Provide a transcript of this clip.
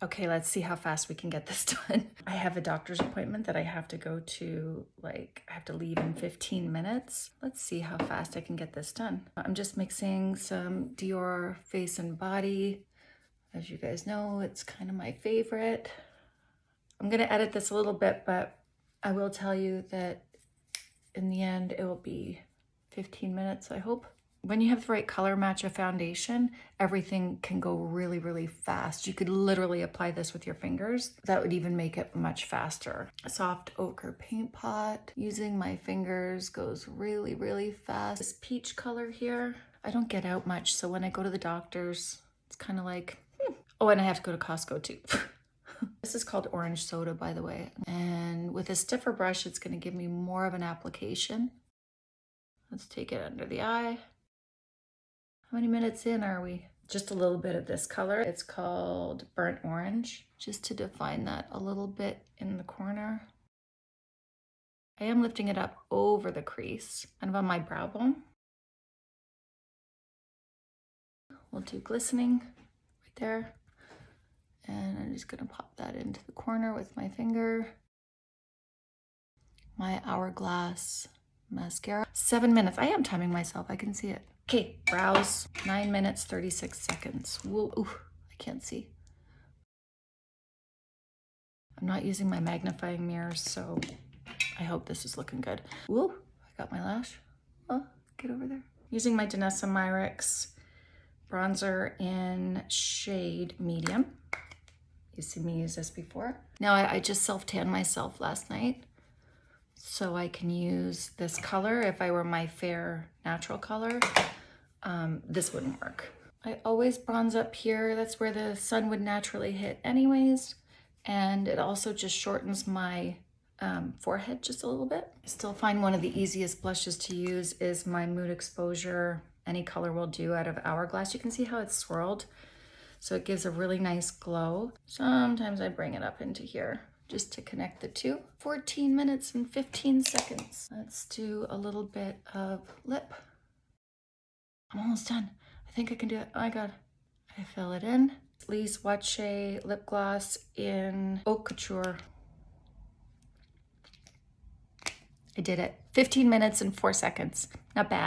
Okay, let's see how fast we can get this done. I have a doctor's appointment that I have to go to, like, I have to leave in 15 minutes. Let's see how fast I can get this done. I'm just mixing some Dior face and body. As you guys know, it's kind of my favorite. I'm gonna edit this a little bit, but I will tell you that in the end, it will be 15 minutes, I hope. When you have the right color match of foundation, everything can go really, really fast. You could literally apply this with your fingers. That would even make it much faster. A soft ochre paint pot. Using my fingers goes really, really fast. This peach color here, I don't get out much. So when I go to the doctors, it's kind of like, hmm. oh, and I have to go to Costco too. this is called orange soda, by the way. And with a stiffer brush, it's gonna give me more of an application. Let's take it under the eye. How many minutes in are we? Just a little bit of this color. It's called burnt orange, just to define that a little bit in the corner. I am lifting it up over the crease, kind of on my brow bone. We'll do glistening right there. And I'm just gonna pop that into the corner with my finger. My Hourglass mascara. Seven minutes. I am timing myself. I can see it. Okay, brows, nine minutes, 36 seconds. Whoa, ooh, I can't see. I'm not using my magnifying mirror, so I hope this is looking good. Whoa, I got my lash. Oh, get over there. Using my Danessa Myricks bronzer in shade medium. You've seen me use this before. Now, I, I just self-tanned myself last night, so I can use this color if I were my fair natural color um, this wouldn't work. I always bronze up here. That's where the sun would naturally hit anyways. And it also just shortens my um, forehead just a little bit. I still find one of the easiest blushes to use is my Mood Exposure. Any color will do out of Hourglass. You can see how it's swirled. So it gives a really nice glow. Sometimes I bring it up into here just to connect the two. 14 minutes and 15 seconds. Let's do a little bit of lip. I'm almost done. I think I can do it. Oh my God. I fill it in. Lee Swatche lip gloss in Haute Couture. I did it. 15 minutes and four seconds. Not bad.